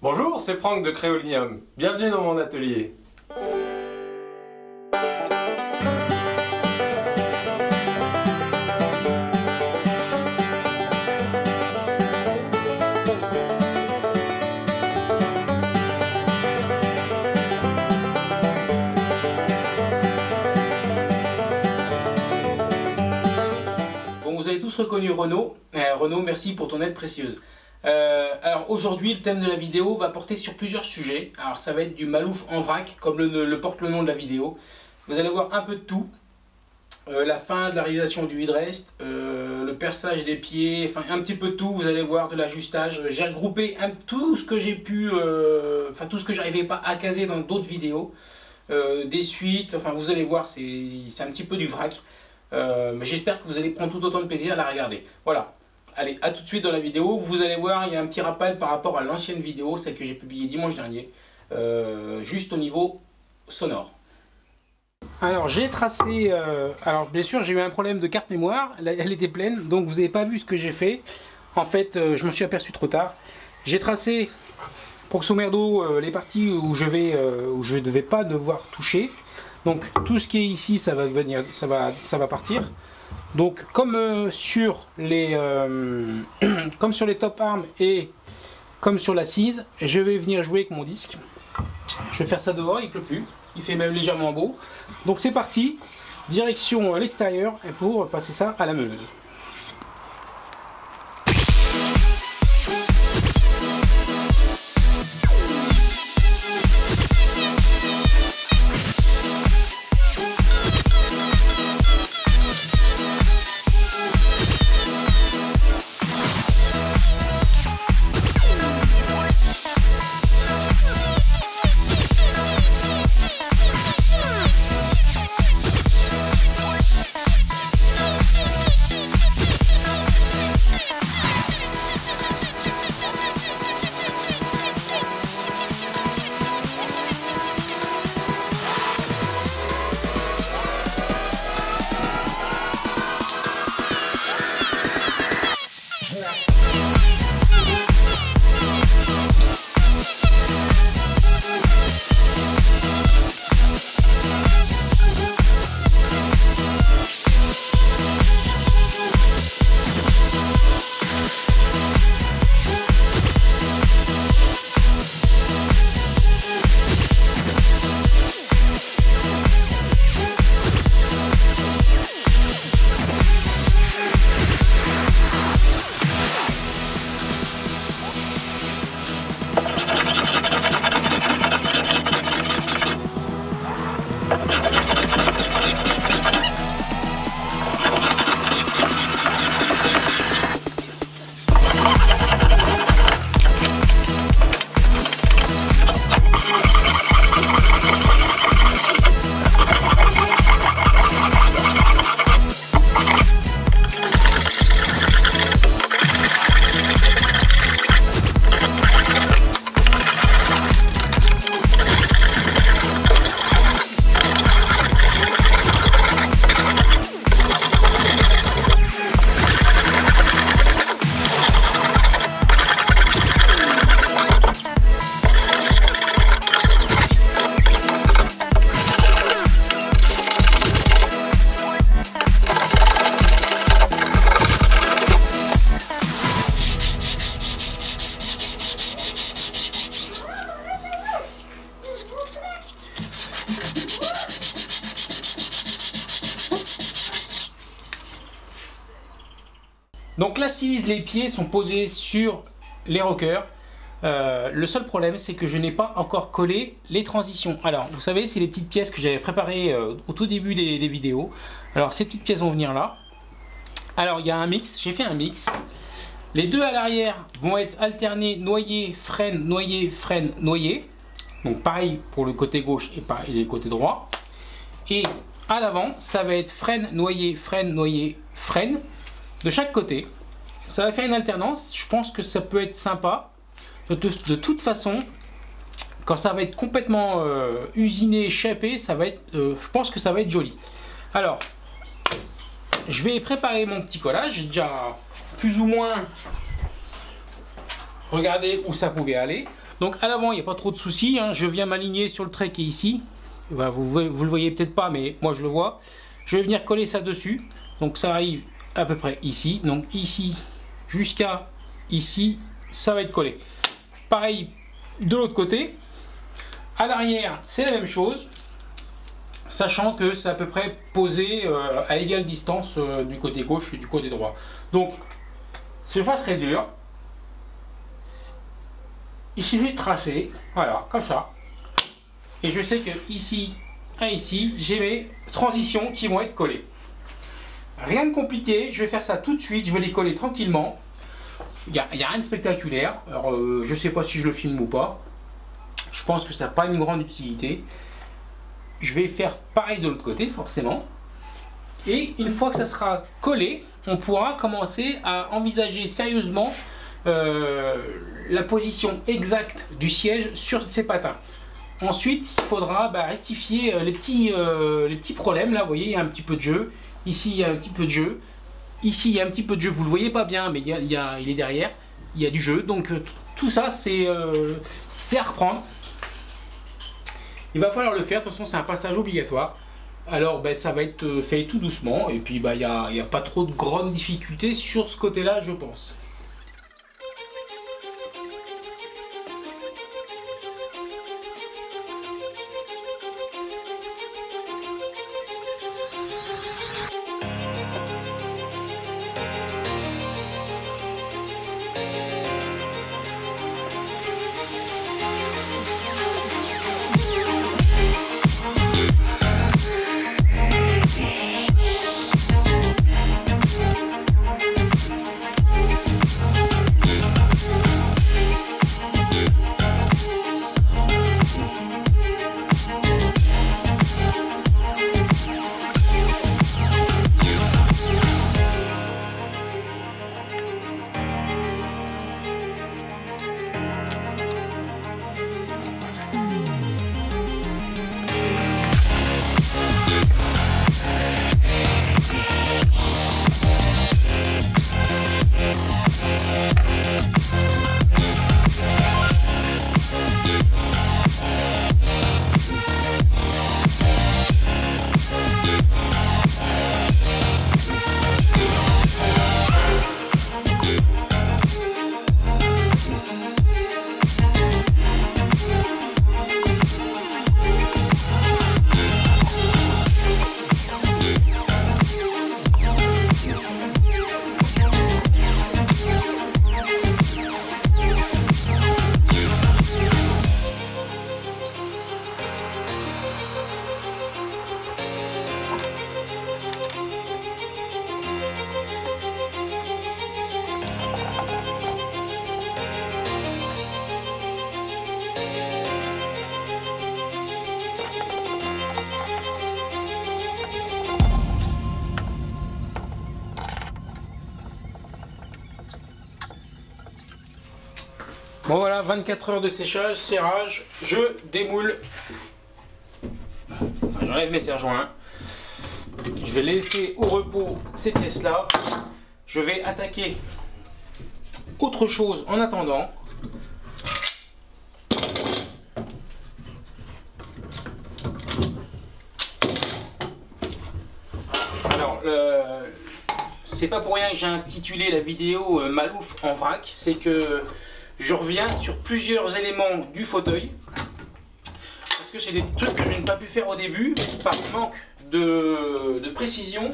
Bonjour, c'est Franck de Créolinium. Bienvenue dans mon atelier. Bon, vous avez tous reconnu Renaud. Euh, Renaud, merci pour ton aide précieuse. Euh, alors aujourd'hui, le thème de la vidéo va porter sur plusieurs sujets. Alors ça va être du malouf en vrac, comme le, porte le nom de la vidéo. Vous allez voir un peu de tout. Euh, la fin de la réalisation du headrest, euh, le perçage des pieds, enfin un petit peu de tout. Vous allez voir de l'ajustage. J'ai regroupé un- tout ce que j'ai pu, enfin tout ce que j'arrivais pas à caser dans d'autres vidéos. Des suites, enfin vous allez voir, c'est un petit peu du vrac. Mais j'espère que vous allez prendre tout autant de plaisir à la regarder. Voilà. Allez, à tout de suite dans la vidéo. Vous allez voir, il y a un petit rappel par rapport à l'ancienne vidéo, celle que j'ai publiée dimanche dernier, euh, juste au niveau sonore. Alors j'ai tracé, euh, alors bien sûr j'ai eu un problème de carte mémoire, elle, était pleine, donc vous n'avez pas vu ce que j'ai fait. En fait, euh, je me suis aperçu trop tard. J'ai tracé, proxo merdo, les parties où je vais, où je ne devais pas devoir toucher. Donc tout ce qui est ici, ça va venir, ça va, ça va partir. Donc comme euh, sur les, euh, comme sur les top arms et comme sur l'assise, je vais venir jouer avec mon disque. Je vais faire ça dehors, il pleut plus, il fait même légèrement beau. Donc c'est parti, direction à l'extérieur pour passer ça à la meuleuse. Donc l'assise, les pieds sont posés sur les rockers. Euh, le seul problème, c'est que je n'ai pas encore collé les transitions. Alors, vous savez, c'est les petites pièces que j'avais préparées euh, au tout début des, vidéos. Alors, ces petites pièces vont venir là. Alors, il y a un mix. J'ai fait un mix. Les deux à l'arrière vont être alternés noyer, freine, noyer, freine, noyer. Donc, pareil pour le côté gauche et pareil le côté droit. Et à l'avant, ça va être freine, noyer, freine, noyer, freine de chaque côté. Ça va faire une alternance. Je pense que ça peut être sympa. De, toute façon, quand ça va être complètement euh, usiné, chapé, ça va être, euh, je pense que ça va être joli. Alors, je vais préparer mon petit collage. J'ai déjà plus ou moins regardé où ça pouvait aller. Donc à l'avant, il n'y a pas trop de soucis. Hein. Je viens m'aligner sur le trait qui est ici. Bah, vous, vous le voyez peut-être pas, mais moi je le vois. Je vais venir coller ça dessus. Donc ça arrive à peu près ici. Donc ici jusqu'à ici, ça va être collé. Pareil de l'autre côté. À l'arrière, c'est la même chose. Sachant que c'est à peu près posé euh, à égale distance euh, du côté gauche et du côté droit. Donc, c'est pas très dur. Il suffit de tracer, voilà, comme ça. Et je sais que ici et ici, j'ai mes transitions qui vont être collées. Rien de compliqué, je vais faire ça tout de suite, je vais les coller tranquillement. Il n'y a, rien de spectaculaire. Alors, euh, je ne sais pas si je le filme ou pas. Je pense que ça n'a pas une grande utilité. Je vais faire pareil de l'autre côté, forcément. Et une fois que ça sera collé, on pourra commencer à envisager sérieusement euh, la position exacte du siège sur ces patins. Ensuite, il faudra bah, rectifier euh, les petits, les petits problèmes. Là, vous voyez, il y a un petit peu de jeu. Ici, il y a un petit peu de jeu. Ici, il y a un petit peu de jeu, vous le voyez pas bien, mais il, y a, il, est derrière. Il y a du jeu, donc euh, tout ça, euh, c'est à reprendre. Il va falloir le faire, de toute façon, c'est un passage obligatoire. Alors, ben, ça va être euh, fait tout doucement, et puis ben, il n'y a, a pas trop de grandes difficultés sur ce côté-là, je pense. 24 heures de séchage, serrage, je démoule. J'enlève mes serre-joints. Je vais laisser au repos ces pièces-là. Je vais attaquer autre chose en attendant. Alors, c'est pas pour rien que j'ai intitulé la vidéo euh, Malouf en vrac, c'est que je reviens sur plusieurs éléments du fauteuil. Parce que c'est des trucs que je n'ai pas pu faire au début par manque de, précision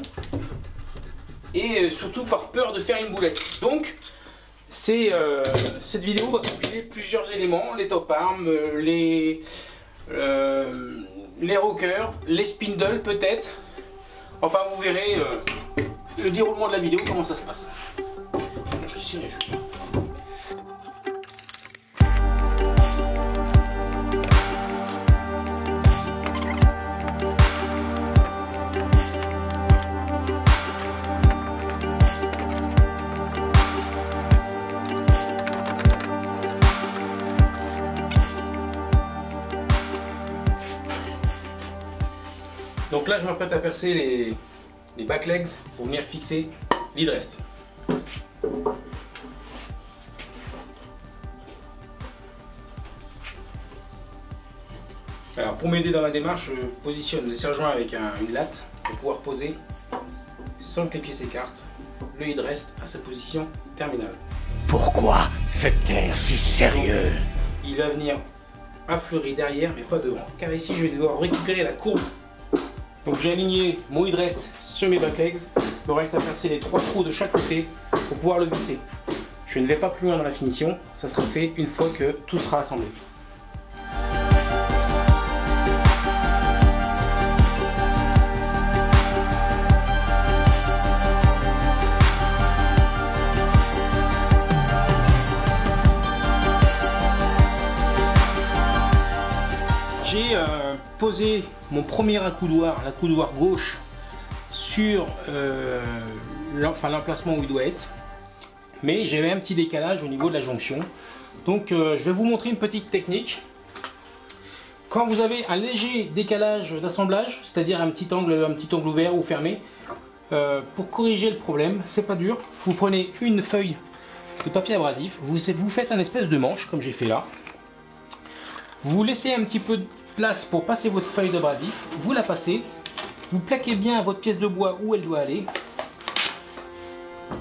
et surtout par peur de faire une boulette. Donc, euh, cette vidéo va compiler plusieurs éléments, les top arms, les, euh, rockers, les spindles peut-être. Enfin, vous verrez euh, le déroulement de la vidéo, comment ça se passe. Donc là, je m'apprête à percer les, les back legs pour venir fixer l'hydrest. Alors pour m'aider dans ma démarche, je positionne le serre-joint avec une latte pour pouvoir poser sans que les pieds s'écartent. Le headrest reste à sa position terminale. Pourquoi cette terre si sérieux? Il va venir affleurir derrière mais pas devant. Car ici je vais devoir récupérer la courbe. Donc j'ai aligné mon headrest sur mes backlegs. Il me reste à percer les trois trous de chaque côté pour pouvoir le visser. Je ne vais pas plus loin dans la finition, ça sera fait une fois que tout sera assemblé. Mon premier accoudoir, l'accoudoir gauche, sur euh, l'emplacement où il doit être mais j'avais un petit décalage au niveau de la jonction. Donc euh, je vais vous montrer une petite technique. Quand vous avez un léger décalage d'assemblage, c'est-à-dire un petit angle un petit angle ouvert ou fermé, euh, pour corriger le problème, c'est pas dur. Vous prenez une feuille de papier abrasif, vous, vous faites un espèce de manche comme j'ai fait là. Vous laissez un petit peu place pour passer votre feuille d'abrasif, vous la passez, vous plaquez bien votre pièce de bois où elle doit aller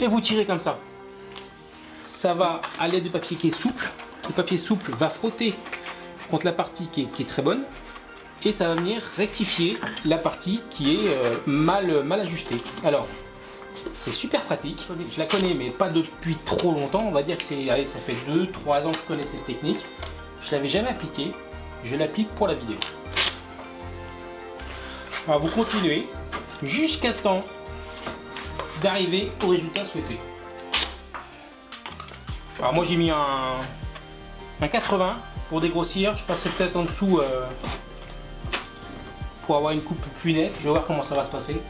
et vous tirez comme ça ça va à l'aide du papier qui est souple. Le papier souple va frotter contre la partie qui est, très bonne et ça va venir rectifier la partie qui est euh, mal, mal ajustée. Alors, c'est super pratique. Je la connais, mais pas depuis trop longtemps. On va dire que ça fait 2-3 ans que je connais cette technique. Je l'avais jamais appliquée. Je l'applique pour la vidéo. Vous continuez jusqu'à temps d'arriver au résultat souhaité. Alors moi j'ai mis un, 80 pour dégrossir. Je passerai peut-être en dessous euh, pour avoir une coupe plus nette. Je vais voir comment ça va se passer.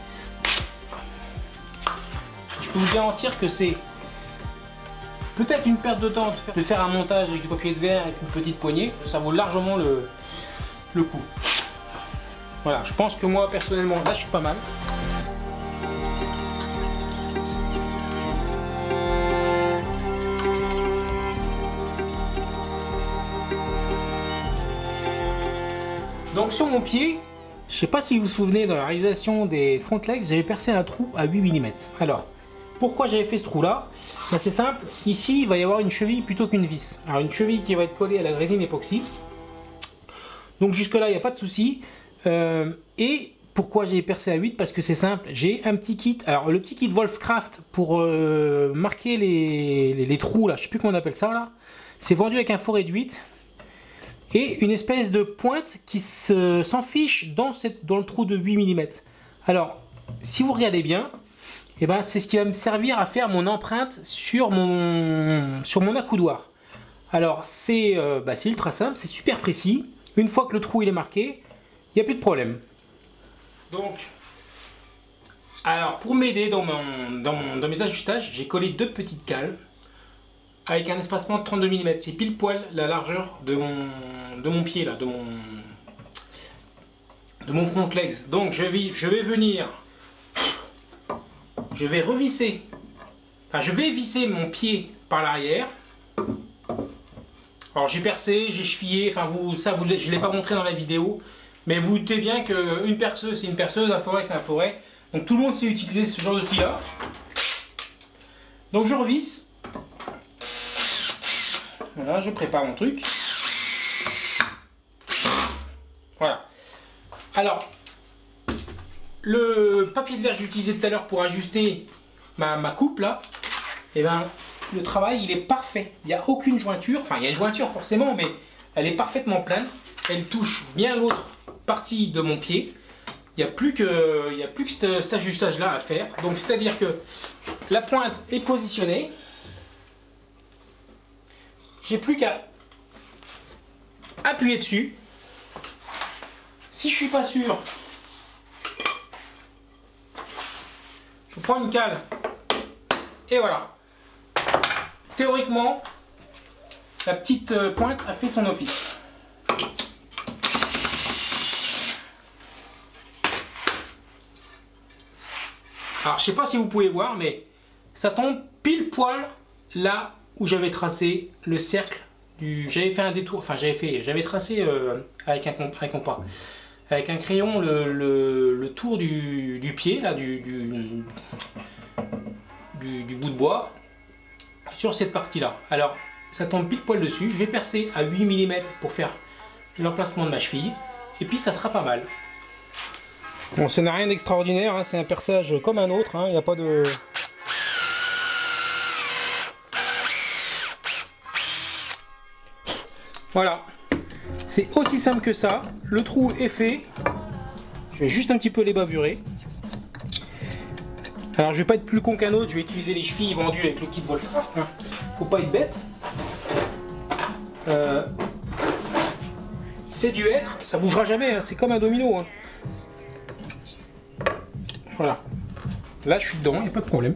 Je peux vous garantir que c'est peut-être une perte de temps de faire, un montage avec du papier de verre avec une petite poignée. Ça vaut largement le, le coup. Voilà, je pense que moi personnellement là je suis pas mal. Donc sur mon pied, je sais pas si vous vous souvenez dans la réalisation des front legs, j'avais percé un trou à 8 mm. Alors, pourquoi j'avais fait ce trou là ben, C'est simple, ici il va y avoir une cheville plutôt qu'une vis. Alors une cheville qui va être collée à la résine époxy. Donc jusque là il n'y a pas de souci. Euh, et pourquoi j'ai percé à 8 Parce que c'est simple, j'ai un petit kit. Alors le petit kit Wolfcraft pour euh, marquer les, trous là, je sais plus comment on appelle ça là. C'est vendu avec un faux réduit et une espèce de pointe qui s'enfiche dans, dans le trou de 8 mm. Alors, si vous regardez bien, eh ben, c'est ce qui va me servir à faire mon empreinte sur mon, sur mon accoudoir. Alors, c'est euh, bah, ultra simple, c'est super précis. Une fois que le trou il est marqué, il n'y a plus de problème. Donc, alors pour m'aider dans, dans, dans mes ajustages, j'ai collé deux petites cales avec un espacement de 32 mm. C'est pile poil la largeur de mon, de mon pied, là, de mon, de mon front legs. Donc je je vais venir, je vais revisser, enfin je vais visser mon pied par l'arrière. Alors j'ai percé, j'ai chevillé, enfin vous, ça vous, je ne l'ai pas montré dans la vidéo, mais vous doutez bien qu'une perceuse c'est une perceuse, un forêt c'est un forêt. Donc tout le monde sait utiliser ce genre d'outil là. Donc je revisse voilà, je prépare mon truc. Voilà. Alors, le papier de verre que j'ai utilisé tout à l'heure pour ajuster ma, coupe là, et eh ben, le travail il est parfait. Il n'y a aucune jointure, enfin il y a une jointure forcément, mais elle est parfaitement plane. Elle touche bien l'autre partie de mon pied. Il n'y a plus que, il a plus que cet ajustage là à faire. Donc c'est à dire que la pointe est positionnée, j'ai plus qu'à appuyer dessus. Si je suis pas sûr, je prends une cale et voilà. Théoriquement, la petite euh, pointe a fait son office. Alors je sais pas si vous pouvez voir mais ça tombe pile poil là où j'avais tracé le cercle du j'avais fait un détour, enfin j'avais j'avais tracé euh, avec, un, avec un compas, avec un crayon le, le, tour du, du, pied, là, du, du, du, bout de bois, sur cette partie-là. Alors, ça tombe pile poil dessus, je vais percer à 8 mm pour faire l'emplacement de ma cheville, et puis ça sera pas mal. Bon, ça n'a rien d'extraordinaire, hein, c'est un perçage comme un autre, hein, il n'y a pas de... Voilà, c'est aussi simple que ça, le trou est fait, je vais juste un petit peu les bavurer. Alors je vais pas être plus con qu'un autre, je vais utiliser les chevilles vendues avec le kit Wolfcraft, hein. faut pas être bête. Euh, c'est du être, ça bougera jamais, hein. c'est comme un domino. Hein. Voilà. Là je suis dedans, il n'y a pas de problème.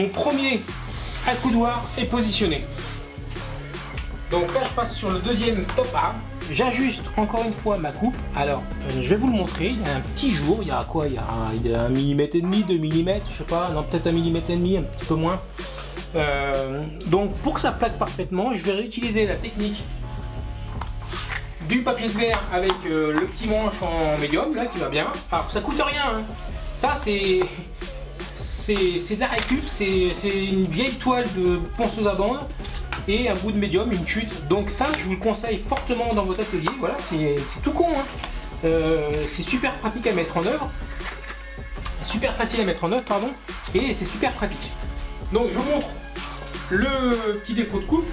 Mon premier accoudoir est positionné. Donc là, je passe sur le deuxième top arm. J'ajuste encore une fois ma coupe. Alors, euh, je vais vous le montrer. Il y a un petit jour. Il y a quoi il y a, un, millimètre et demi, deux millimètres, je sais pas. Non, peut-être un millimètre et demi, un petit peu moins. Euh, donc, pour que ça plaque parfaitement, je vais réutiliser la technique du papier de verre avec euh, le petit manche en médium, là, qui va bien. Alors, ça coûte rien. Hein. Ça, c'est c'est de la récup, c'est une vieille toile de ponceuse à bande et un bout de médium, une chute. Donc ça, je vous le conseille fortement dans votre atelier. Voilà, c'est tout con. Hein. Euh, c'est super pratique à mettre en œuvre. Super facile à mettre en œuvre, pardon. Et c'est super pratique. Donc je vous montre le petit défaut de coupe.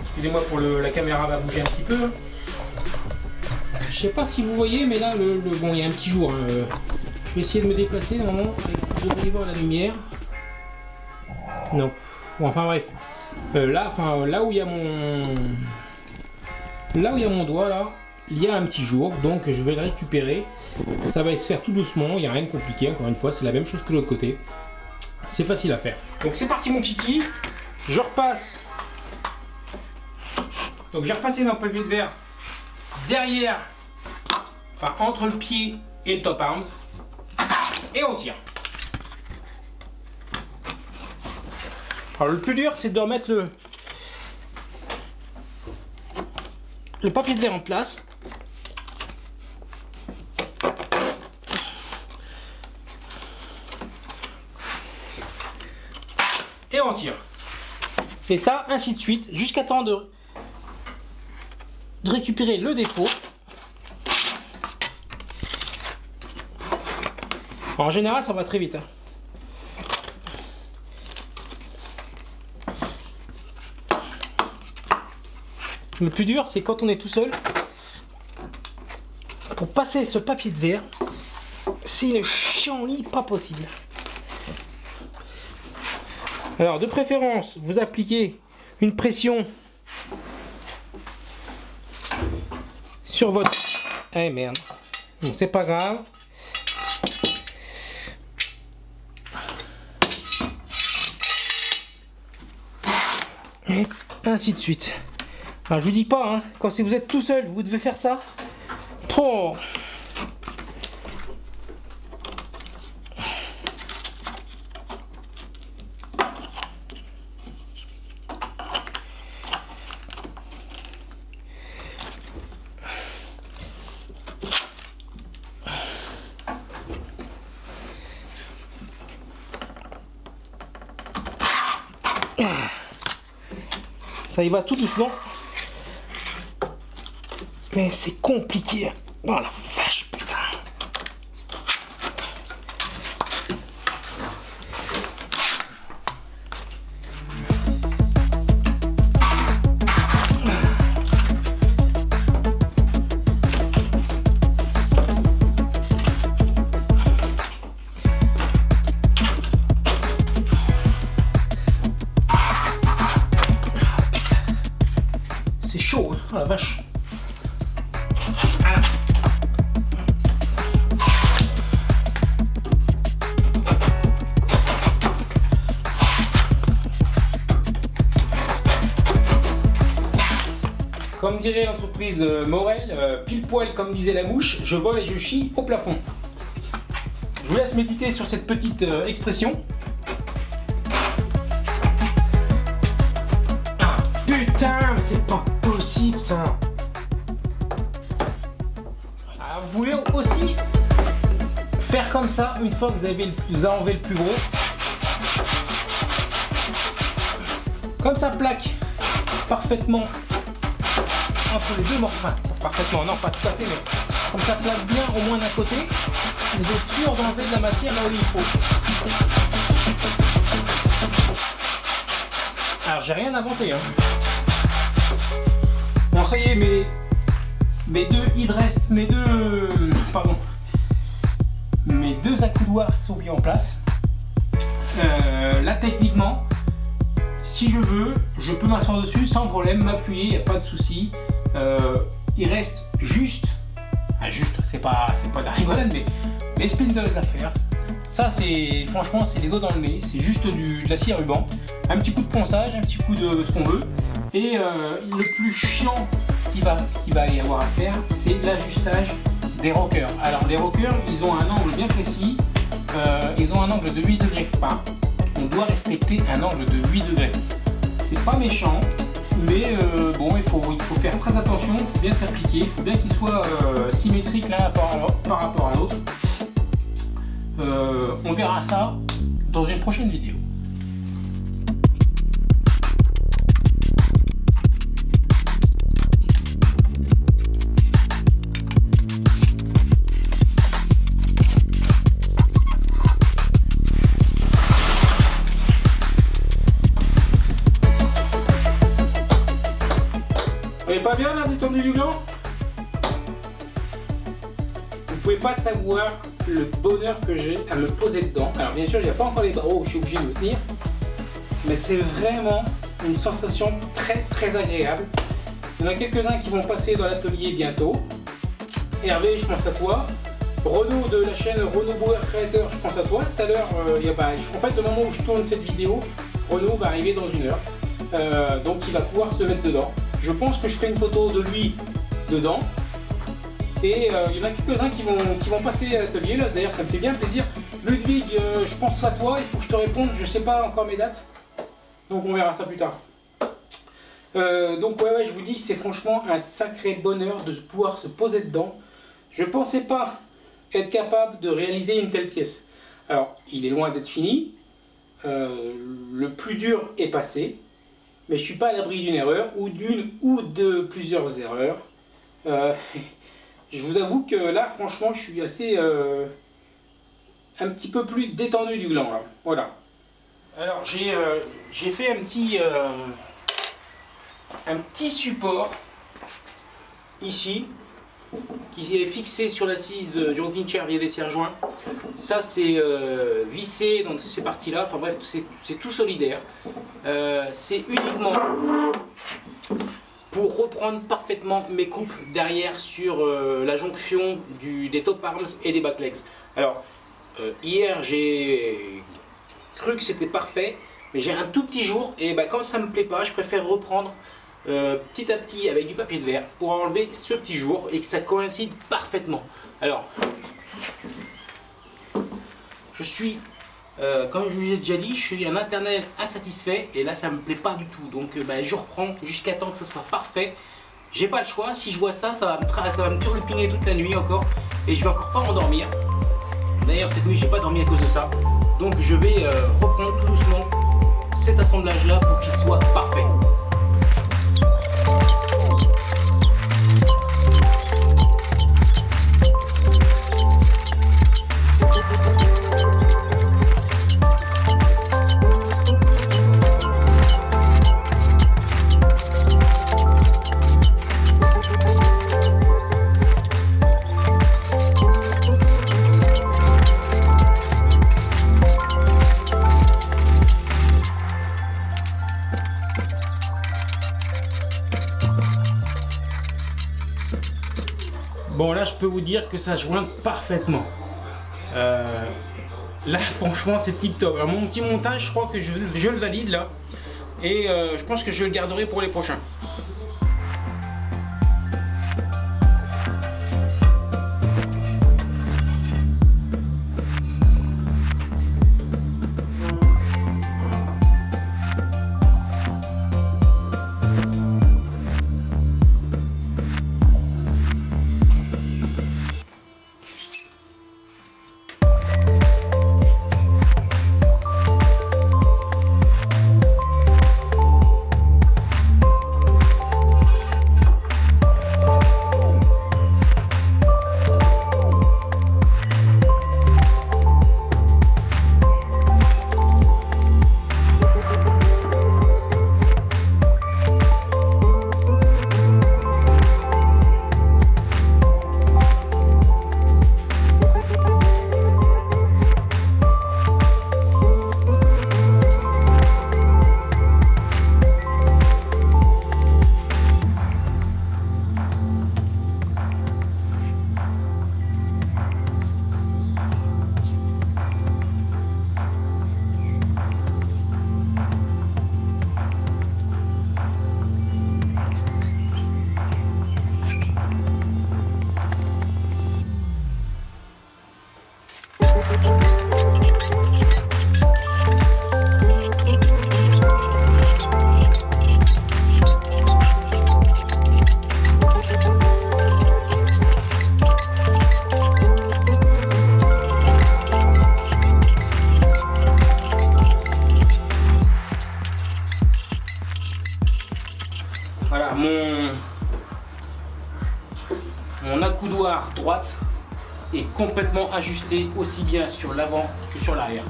Excusez-moi pour la caméra va bouger un petit peu. Je sais pas si vous voyez, mais là, bon, il y a un petit jour. Hein. Je vais essayer de me déplacer normalement. Vous devriez voir la lumière. Non. Bon, enfin bref. Euh, là, enfin, là où il y a mon... Là où il y a mon doigt, là, il y a un petit jour. Donc je vais le récupérer. Ça va se faire tout doucement. Il n'y a rien de compliqué. Encore une fois, c'est la même chose que l'autre côté. C'est facile à faire. Donc c'est parti mon kiki. Je repasse. Donc j'ai repassé mon papier de verre derrière, enfin entre le pied et le top arms et on tire. Alors le plus dur c'est de remettre le, le papier de verre en place. Et on tire. Et ça, ainsi de suite, jusqu'à temps de, de récupérer le défaut. En général, ça va très vite. Hein. Le plus dur, c'est quand on est tout seul. Pour passer ce papier de verre, c'est une chienlit pas possible. Alors, de préférence, vous appliquez une pression sur votre... Eh merde. c'est pas grave. et ainsi de suite. Je vous dis pas, hein, quand si vous êtes tout seul, vous devez faire ça. Oh. Ça y va tout doucement. Mais c'est compliqué. Oh la vache, putain. vache. Comme dirait l'entreprise euh, Morel, euh, pile poil comme disait la mouche, je vole et je chie au plafond. Je vous laisse méditer sur cette petite euh, expression. Ça. Ah, vous pouvez aussi faire comme ça une fois que vous avez, enlevé le plus gros? Comme ça plaque parfaitement entre les deux morceaux. Parfaitement, non, pas tout à fait, mais comme ça plaque bien au moins d'un côté, vous êtes sûr d'enlever de la matière là où il faut. Alors, j'ai rien inventé. Hein. Bon, ça y est, mes, mes deux hydres, mes deux, mes deux accoudoirs sont mis en place. Euh, là, techniquement, si je veux, je peux m'asseoir dessus sans problème, m'appuyer, il n'y a pas de souci. Euh, il reste juste, juste, c'est pas, c'est pas de la rigolade, mais les spindles à faire. Ça, c'est franchement, c'est les doigts dans le nez, c'est juste du, de la scie ruban. Un petit coup de ponçage, un petit coup de ce qu'on veut. Et euh, le plus chiant qu'il va, va y avoir à faire, c'est l'ajustage des rockers. Alors, les rockers, ils ont un angle bien précis. Euh, ils ont un angle de 8 degrés. Enfin, on doit respecter un angle de 8 degrés. C'est pas méchant, mais euh, bon, il faut, il faut faire très attention, il faut bien s'appliquer, il faut bien qu'il soit euh, symétrique l'un par, par, rapport à l'autre. On verra ça dans une prochaine vidéo. Il n'y a pas encore les barreaux où je suis obligé de me tenir. Mais c'est vraiment une sensation très très agréable. Il y en a quelques-uns qui vont passer dans l'atelier bientôt. Hervé, je pense à toi. Renaud de la chaîne Renaud Bauer Creator, je pense à toi. Tout à l'heure, euh, pas... en fait, le moment où je tourne cette vidéo, Renaud va arriver dans une heure. Euh, donc il va pouvoir se mettre dedans. Je pense que je fais une photo de lui dedans. Et euh, il y en a quelques-uns qui vont, qui vont passer à l'atelier. D'ailleurs, ça me fait bien plaisir. Ludwig, euh, je pense à toi. Il faut que je te réponde. Je sais pas encore mes dates. Donc on verra ça plus tard. Euh, donc ouais, ouais, je vous dis, c'est franchement un sacré bonheur de pouvoir se poser dedans. Je pensais pas être capable de réaliser une telle pièce. Alors, il est loin d'être fini. le plus dur est passé mais je suis pas à l'abri d'une erreur, ou d'une ou de plusieurs erreurs. Euh, je vous avoue que là, franchement, je suis assez... Euh, un petit peu plus détendu du gland, là. Voilà. Alors, j'ai euh, fait un petit... un petit support, ici, qui est fixé sur l'assise du rocking chair via des serre-joints. Ça c'est euh, vissé dans ces parties-là, enfin bref, c'est tout solidaire. Euh, c'est uniquement pour reprendre parfaitement mes coupes derrière sur euh, la jonction des top arms et des backlegs. Alors, hier j'ai cru que c'était parfait, mais j'ai un tout petit jour et bah, quand ça me plaît pas, je préfère reprendre euh, petit à petit avec du papier de verre pour enlever ce petit jour et que ça coïncide parfaitement. Alors, je suis, euh, comme je vous ai déjà dit, je suis un internet insatisfait et là ça me plaît pas du tout. Donc euh, ben, je reprends jusqu'à temps que ce soit parfait. J'ai pas le choix, si je vois ça, ça va me, ça va me turlupiner toute la nuit encore et je vais encore pas m'endormir. D'ailleurs cette nuit j'ai pas dormi à cause de ça. Donc je vais reprendre tout doucement cet assemblage là pour qu'il soit parfait. Peux vous dire que ça joint parfaitement. Euh, là, franchement, c'est tip top. Alors, mon petit montage, je crois que je, le valide là. Et euh, je pense que je le garderai pour les prochains. Complètement ajusté aussi bien sur l'avant que sur l'arrière.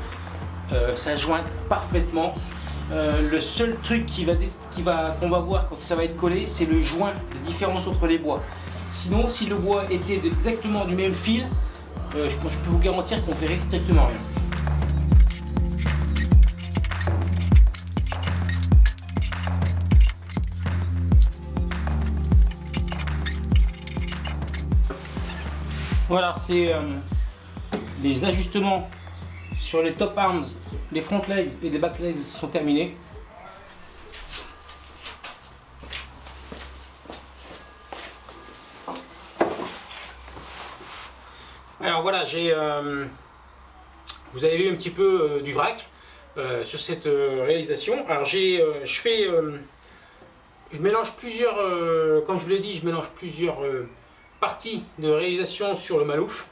Euh, ça jointe parfaitement. Euh, le seul truc qui va, qui va, qu'on va voir quand ça va être collé, c'est le joint, la différence entre les bois. Sinon, si le bois était exactement du même fil, euh, je, je peux vous garantir qu'on ferait strictement rien. Voilà, c'est euh, les ajustements sur les top arms, les front legs et les back legs sont terminés. Alors voilà, j'ai, euh, vous avez vu un petit peu euh, du vrac sur cette réalisation. Alors j'ai, je fais, je mélange plusieurs, comme je vous l'ai dit, je mélange plusieurs partie de réalisation sur le Malouf.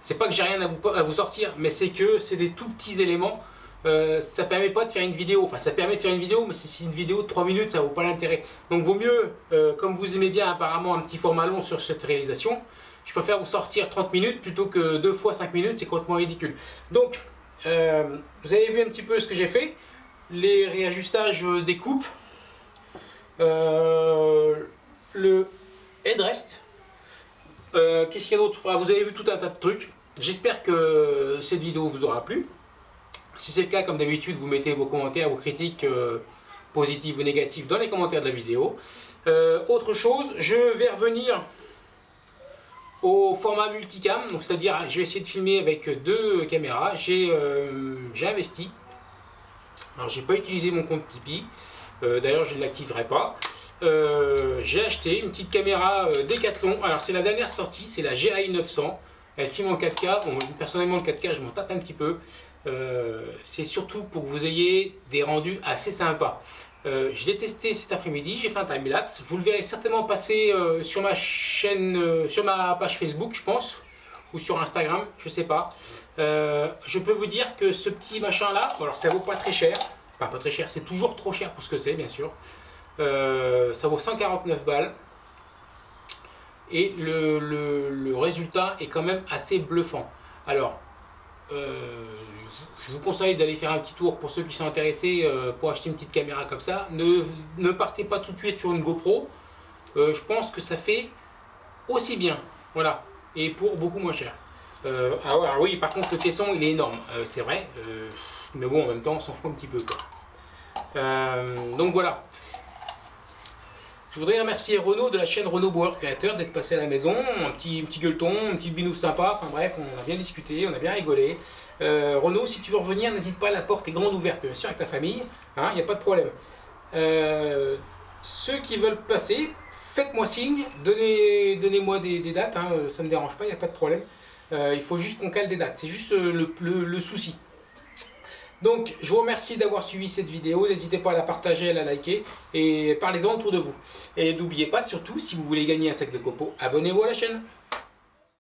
C'est pas que j'ai rien à vous, sortir, mais c'est que c'est des tout petits éléments. Euh, ça permet pas de faire une vidéo, enfin ça permet de faire une vidéo, mais si c'est une vidéo de 3 minutes, ça vaut pas l'intérêt. Donc vaut mieux, euh, comme vous aimez bien apparemment un petit format long sur cette réalisation, je préfère vous sortir 30 minutes plutôt que 2 fois 5 minutes, c'est complètement ridicule. Donc, euh, vous avez vu un petit peu ce que j'ai fait, les réajustages des coupes, euh, le headrest. Euh, Qu'est-ce qu'il y a d'autre? Enfin, Vous avez vu tout un tas de trucs. J'espère que cette vidéo vous aura plu. Si c'est le cas, comme d'habitude, vous mettez vos commentaires, vos critiques euh, positives ou négatives dans les commentaires de la vidéo. Euh, autre chose, je vais revenir au format multicam, c'est-à-dire je vais essayer de filmer avec deux caméras. J'ai euh, investi. Alors j'ai pas utilisé mon compte Tipeee. D'ailleurs je ne l'activerai pas. Euh, j'ai acheté une petite caméra euh, Decathlon. Alors c'est la dernière sortie, c'est la GI 900. Elle filme en 4K. Bon, personnellement le 4K je m'en tape un petit peu. Euh, c'est surtout pour que vous ayez des rendus assez sympas. Euh, je l'ai testé cet après-midi, j'ai fait un time-lapse. Vous le verrez certainement passer sur ma chaîne, sur ma page Facebook, je pense, ou sur Instagram, je sais pas. Je peux vous dire que ce petit machin-là, bon, alors ça vaut pas très cher, enfin pas très cher, c'est toujours trop cher pour ce que c'est, bien sûr. Euh, ça vaut 149 balles. Et le, résultat est quand même assez bluffant. Alors, euh, je vous conseille d'aller faire un petit tour pour ceux qui sont intéressés euh, pour acheter une petite caméra comme ça. Ne, partez pas tout de suite sur une GoPro. Je pense que ça fait aussi bien. Voilà. Et pour beaucoup moins cher. Ah alors oui, par contre, le caisson il est énorme. C'est vrai. Mais bon, en même temps, on s'en fout un petit peu. Quoi. Donc voilà. Je voudrais remercier Renaud de la chaîne Renaud Bauer Créateur d'être passé à la maison, un petit, petit gueuleton, un petit binou sympa, enfin bref, on a bien discuté, on a bien rigolé. Euh, Renaud, si tu veux revenir, n'hésite pas, la porte est grande ouverte, bien sûr, avec ta famille, il hein, n'y a pas de problème. Euh, ceux qui veulent passer, faites-moi signe, donnez-moi des, dates, hein, ça ne me dérange pas, il n'y a pas de problème. Euh, il faut juste qu'on cale des dates, c'est juste le souci. Donc, je vous remercie d'avoir suivi cette vidéo. N'hésitez pas à la partager, à la liker et parlez-en autour de vous. Et n'oubliez pas, surtout, si vous voulez gagner un sac de copeaux, abonnez-vous à la chaîne.